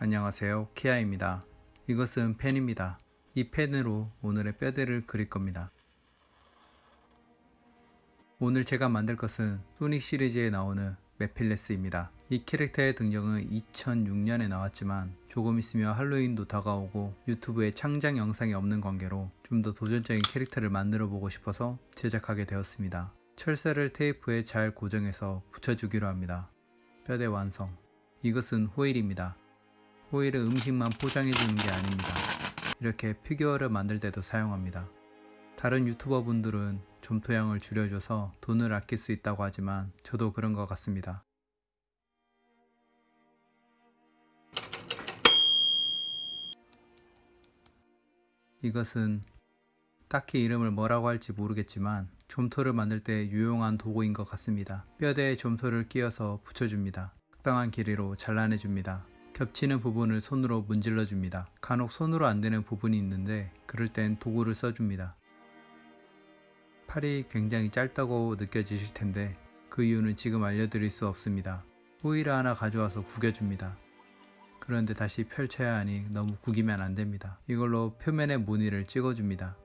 안녕하세요. 키아입니다. 이것은 펜입니다. 이 펜으로 오늘의 뼈대를 그릴 겁니다. 오늘 제가 만들 것은 소닉 시리즈에 나오는 메필레스입니다. 이 캐릭터의 등장은 2006년에 나왔지만 조금 있으면 할로윈도 다가오고 유튜브에 창작 영상이 없는 관계로 좀 더 도전적인 캐릭터를 만들어 보고 싶어서 제작하게 되었습니다. 철사를 테이프에 잘 고정해서 붙여주기로 합니다. 뼈대 완성. 이것은 호일입니다 호일은 음식만 포장해 주는 게 아닙니다. 이렇게 피규어를 만들 때도 사용합니다. 다른 유튜버 분들은 점토양을 줄여줘서 돈을 아낄 수 있다고 하지만 저도 그런 것 같습니다. 이것은 딱히 이름을 뭐라고 할지 모르겠지만 점토를 만들 때 유용한 도구인 것 같습니다. 뼈대에 점토를 끼워서 붙여줍니다. 적당한 길이로 잘라내줍니다. 겹치는 부분을 손으로 문질러 줍니다. 간혹 손으로 안 되는 부분이 있는데 그럴 땐 도구를 써줍니다. 팔이 굉장히 짧다고 느껴지실 텐데 그 이유는 지금 알려드릴 수 없습니다. 호일을 하나 가져와서 구겨줍니다. 그런데 다시 펼쳐야 하니 너무 구기면 안됩니다. 이걸로 표면에 무늬를 찍어줍니다.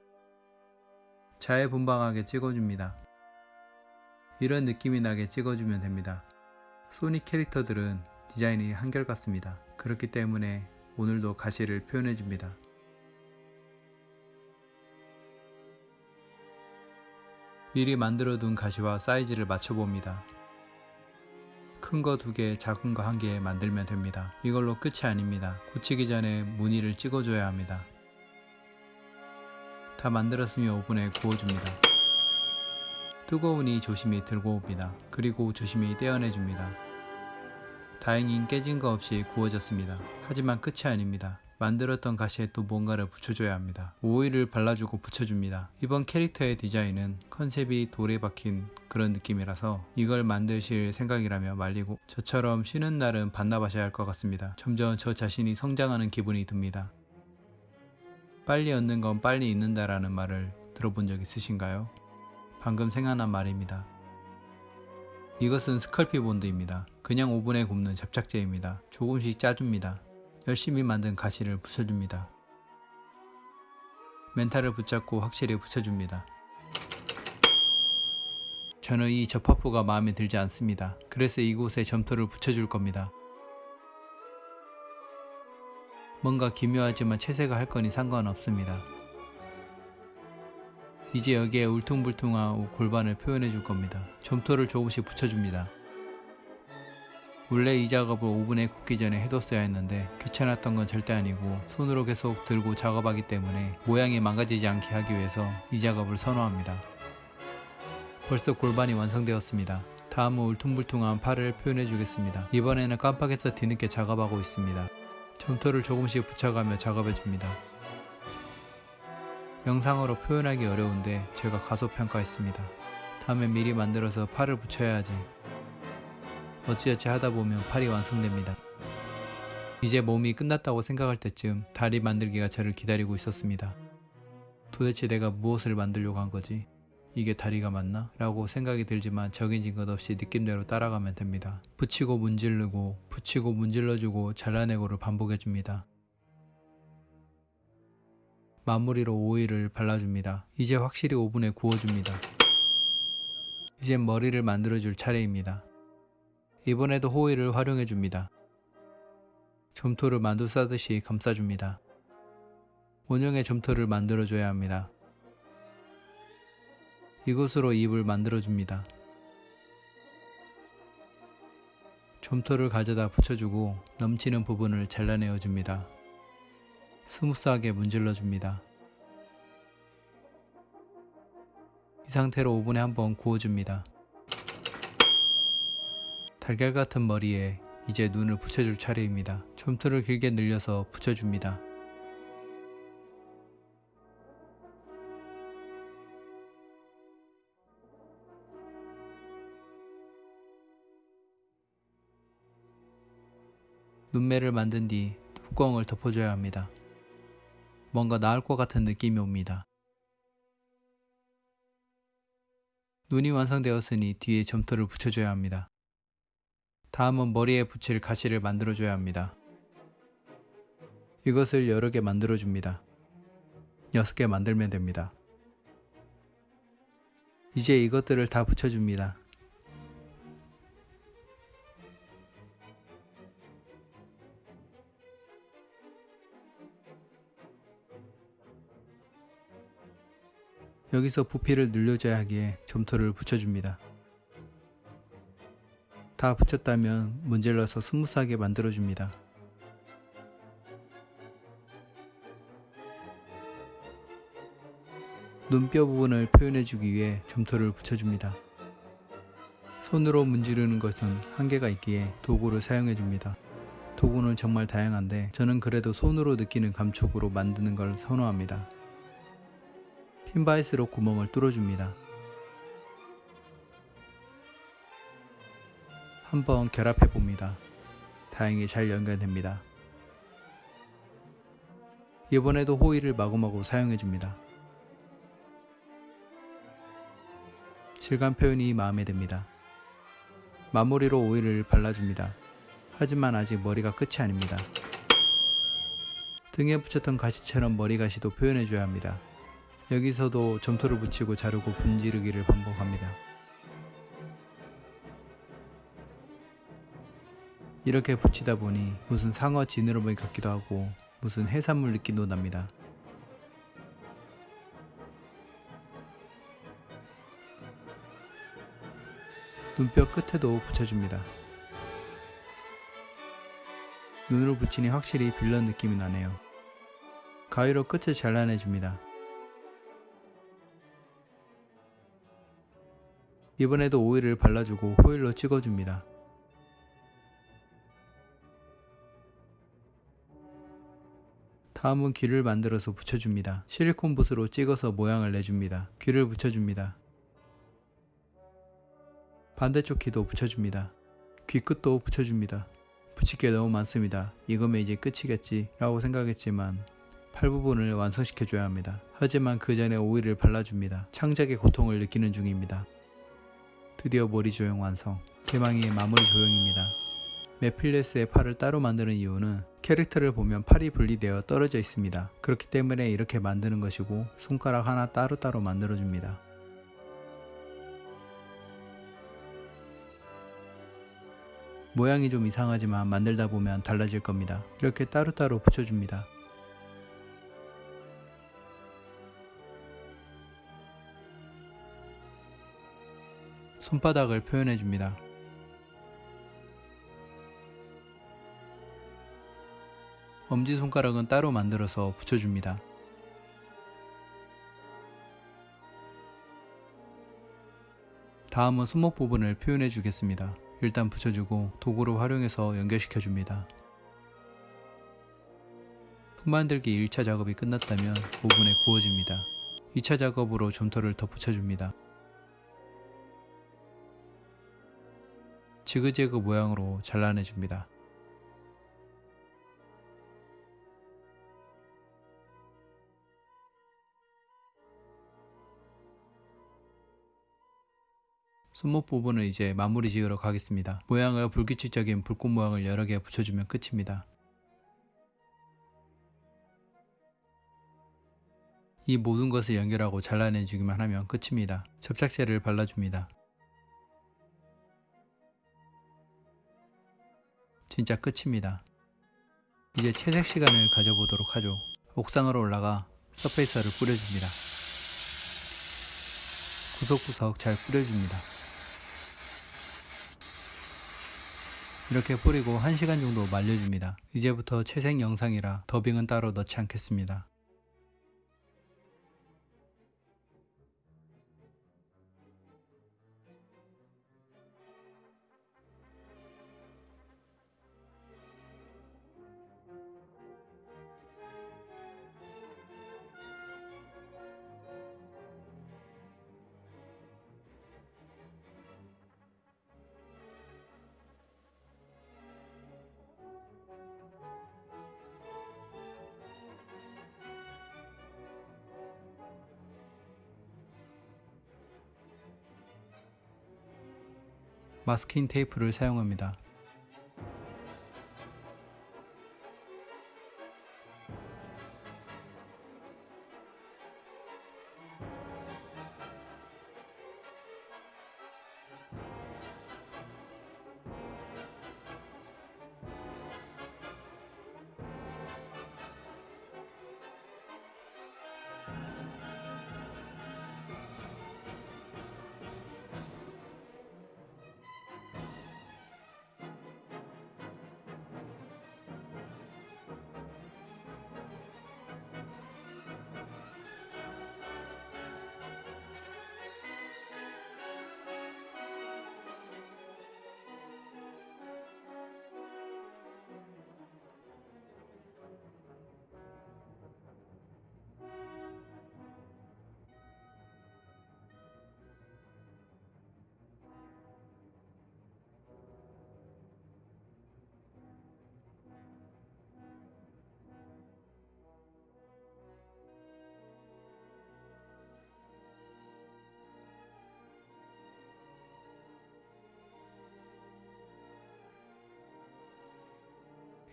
자해분방하게 찍어줍니다. 이런 느낌이 나게 찍어주면 됩니다. 소닉 캐릭터들은 디자인이 한결같습니다. 그렇기 때문에 오늘도 가시를 표현해 줍니다. 미리 만들어 둔 가시와 사이즈를 맞춰 봅니다. 큰 거 두 개, 작은 거 한개 만들면 됩니다. 이걸로 끝이 아닙니다. 굳히기 전에 무늬를 찍어줘야 합니다. 다 만들었으면 오븐에 구워줍니다. 뜨거우니 조심히 들고 옵니다. 그리고 조심히 떼어내줍니다. 다행히 깨진 거 없이 구워졌습니다. 하지만 끝이 아닙니다. 만들었던 가시에 또 뭔가를 붙여줘야 합니다. 오일을 발라주고 붙여줍니다. 이번 캐릭터의 디자인은 컨셉이 돌에 박힌 그런 느낌이라서 이걸 만드실 생각이라면 말리고 저처럼 쉬는 날은 반납하셔야 할 것 같습니다. 점점 저 자신이 성장하는 기분이 듭니다. 빨리 얻는 건 빨리 잊는다라는 말을 들어본 적 있으신가요? 방금 생각난 말입니다. 이것은 스컬피 본드입니다. 그냥 오븐에 굽는 접착제입니다. 조금씩 짜줍니다. 열심히 만든 가시를 붙여줍니다. 멘탈을 붙잡고 확실히 붙여줍니다. 저는 이 접합부가 마음에 들지 않습니다. 그래서 이곳에 점토를 붙여줄 겁니다. 뭔가 기묘하지만 채색을 할 거니 상관없습니다. 이제 여기에 울퉁불퉁한 골반을 표현해 줄 겁니다. 점토를 조금씩 붙여줍니다. 원래 이 작업을 오븐에 굽기 전에 해뒀어야 했는데 귀찮았던 건 절대 아니고 손으로 계속 들고 작업하기 때문에 모양이 망가지지 않게 하기 위해서 이 작업을 선호합니다. 벌써 골반이 완성되었습니다. 다음은 울퉁불퉁한 팔을 표현해 주겠습니다. 이번에는 깜빡해서 뒤늦게 작업하고 있습니다. 점토를 조금씩 붙여가며 작업해 줍니다. 영상으로 표현하기 어려운데 제가 가소평가했습니다. 다음에 미리 만들어서 팔을 붙여야지. 어찌어찌 하다 보면 팔이 완성됩니다. 이제 몸이 끝났다고 생각할 때쯤 다리 만들기가 저를 기다리고 있었습니다. 도대체 내가 무엇을 만들려고 한 거지? 이게 다리가 맞나? 라고 생각이 들지만 정해진 것 없이 느낌대로 따라가면 됩니다. 붙이고 문질르고 붙이고 문질러주고 잘라내고를 반복해줍니다. 마무리로 오일을 발라줍니다. 이제 확실히 오븐에 구워줍니다. 이젠 머리를 만들어줄 차례입니다. 이번에도 호일을 활용해줍니다. 점토를 만두 싸듯이 감싸줍니다. 원형의 점토를 만들어줘야 합니다. 이곳으로 입을 만들어줍니다. 점토를 가져다 붙여주고 넘치는 부분을 잘라내어줍니다. smooth하게 문질러 줍니다. 이 상태로 오븐에 한번 구워줍니다. 달걀 같은 머리에 이제 눈을 붙여줄 차례입니다. 점토를 길게 늘려서 붙여줍니다. 눈매를 만든 뒤 뚜껑을 덮어줘야 합니다. 뭔가 나을 것 같은 느낌이 옵니다. 눈이 완성되었으니 뒤에 점토를 붙여줘야 합니다. 다음은 머리에 붙일 가시를 만들어줘야 합니다. 이것을 여러 개 만들어 줍니다. 6개 만들면 됩니다. 이제 이것들을 다 붙여줍니다. 여기서 부피를 늘려줘야 하기에 점토를 붙여줍니다. 다 붙였다면 문질러서 smooth하게 만들어줍니다. 눈뼈 부분을 표현해주기 위해 점토를 붙여줍니다. 손으로 문지르는 것은 한계가 있기에 도구를 사용해줍니다. 도구는 정말 다양한데 저는 그래도 손으로 느끼는 감촉으로 만드는 걸 선호합니다. 핀 바이스로 구멍을 뚫어줍니다. 한번 결합해 봅니다. 다행히 잘 연결됩니다. 이번에도 호일을 마구마구 사용해 줍니다. 질감 표현이 마음에 듭니다. 마무리로 오일을 발라줍니다. 하지만 아직 머리가 끝이 아닙니다. 등에 붙였던 가시처럼 머리 가시도 표현해줘야 합니다. 여기서도 점토를 붙이고 자르고 분지르기를 반복합니다. 이렇게 붙이다 보니 무슨 상어 지느러미 같기도 하고 무슨 해산물 느낌도 납니다. 눈뼈 끝에도 붙여줍니다. 눈으로 붙이니 확실히 빌런 느낌이 나네요. 가위로 끝을 잘라내줍니다. 이번에도 오일을 발라주고 호일로 찍어줍니다. 다음은 귀를 만들어서 붙여줍니다. 실리콘 붓으로 찍어서 모양을 내줍니다. 귀를 붙여줍니다. 반대쪽 귀도 붙여줍니다. 귀 끝도 붙여줍니다. 붙일 게 너무 많습니다. 이거면 이제 끝이겠지 라고 생각했지만 팔 부분을 완성시켜줘야 합니다. 하지만 그 전에 오일을 발라줍니다. 창작의 고통을 느끼는 중입니다. 드디어 머리 조형 완성. 대망의 마무리 조형입니다. 메필레스의 팔을 따로 만드는 이유는 캐릭터를 보면 팔이 분리되어 떨어져 있습니다. 그렇기 때문에 이렇게 만드는 것이고 손가락 하나 따로따로 만들어줍니다. 모양이 좀 이상하지만 만들다 보면 달라질 겁니다. 이렇게 따로따로 붙여줍니다. 손바닥을 표현해 줍니다. 엄지손가락은 따로 만들어서 붙여줍니다. 다음은 손목 부분을 표현해 주겠습니다. 일단 붙여주고 도구를 활용해서 연결시켜 줍니다. 손 만들기 1차 작업이 끝났다면 오븐에 구워줍니다. 2차 작업으로 점토를 덧붙여줍니다. 지그재그 모양으로 잘라내줍니다. 손목 부분은 이제 마무리 지으러 가겠습니다. 모양을 불규칙적인 불꽃 모양을 여러 개 붙여주면 끝입니다. 이 모든 것을 연결하고 잘라내주기만 하면 끝입니다. 접착제를 발라줍니다. 진짜 끝입니다. 이제 채색 시간을 가져보도록 하죠. 옥상으로 올라가 서페이서를 뿌려줍니다. 구석구석 잘 뿌려줍니다. 이렇게 뿌리고 1시간 정도 말려줍니다. 이제부터 채색 영상이라 더빙은 따로 넣지 않겠습니다. 마스킹 테이프를 사용합니다.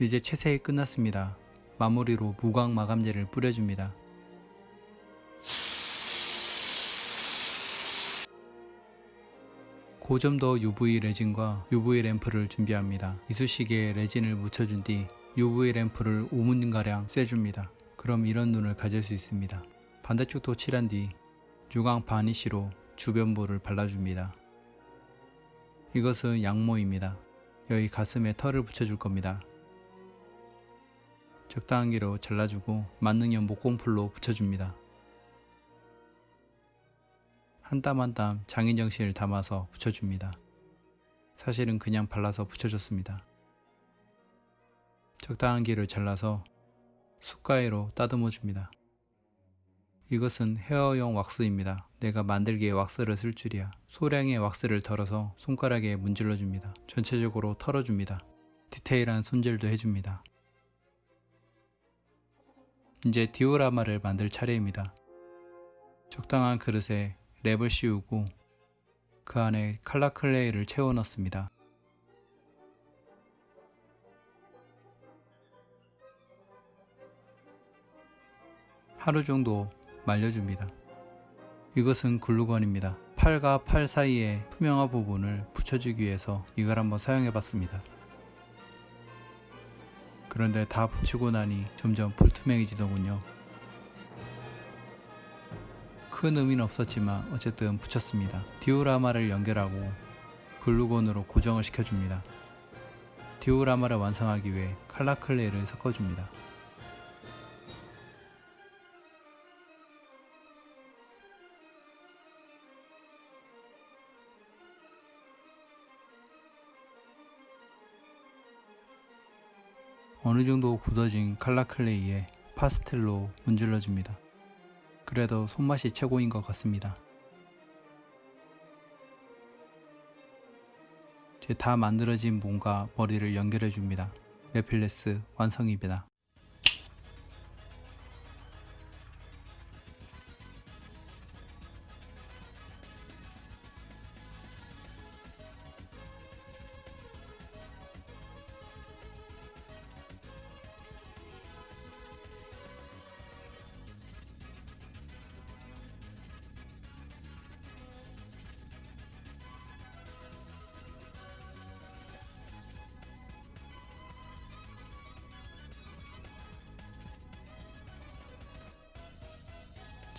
이제 채색이 끝났습니다. 마무리로 무광 마감제를 뿌려줍니다. 고점도 UV 레진과 UV 램프를 준비합니다. 이쑤시개에 레진을 묻혀준 뒤 UV 램프를 5분가량 쐬줍니다. 그럼 이런 눈을 가질 수 있습니다. 반대쪽도 칠한 뒤 유광 바니쉬로 주변부를 발라줍니다. 이것은 양모입니다. 여기 가슴에 털을 붙여줄 겁니다. 적당한 길로 잘라주고 만능형 목공풀로 붙여줍니다. 한 땀 한 땀 장인 정신을 담아서 붙여줍니다. 사실은 그냥 발라서 붙여줬습니다. 적당한 길을 잘라서 숟가위로 따듬어 줍니다. 이것은 헤어용 왁스입니다. 내가 만들기에 왁스를 쓸 줄이야. 소량의 왁스를 덜어서 손가락에 문질러 줍니다. 전체적으로 털어줍니다. 디테일한 손질도 해줍니다. 이제 디오라마를 만들 차례입니다. 적당한 그릇에 랩을 씌우고 그 안에 칼라 클레이를 채워 넣습니다. 하루 정도 말려줍니다. 이것은 글루건입니다. 팔과 팔 사이에 투명한 부분을 붙여주기 위해서 이걸 한번 사용해 봤습니다. 그런데 다 붙이고 나니 점점 불투명해지더군요. 큰 의미는 없었지만 어쨌든 붙였습니다. 디오라마를 연결하고 글루건으로 고정을 시켜줍니다. 디오라마를 완성하기 위해 칼라클레이를 섞어줍니다. 어느 정도 굳어진 칼라클레이에 파스텔로 문질러줍니다. 그래도 손맛이 최고인 것 같습니다. 이제 다 만들어진 몸과 머리를 연결해 줍니다. 메필레스 완성입니다.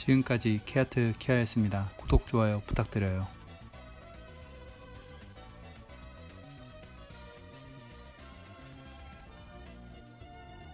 지금까지 케아트 케아였습니다. 구독, 좋아요 부탁드려요.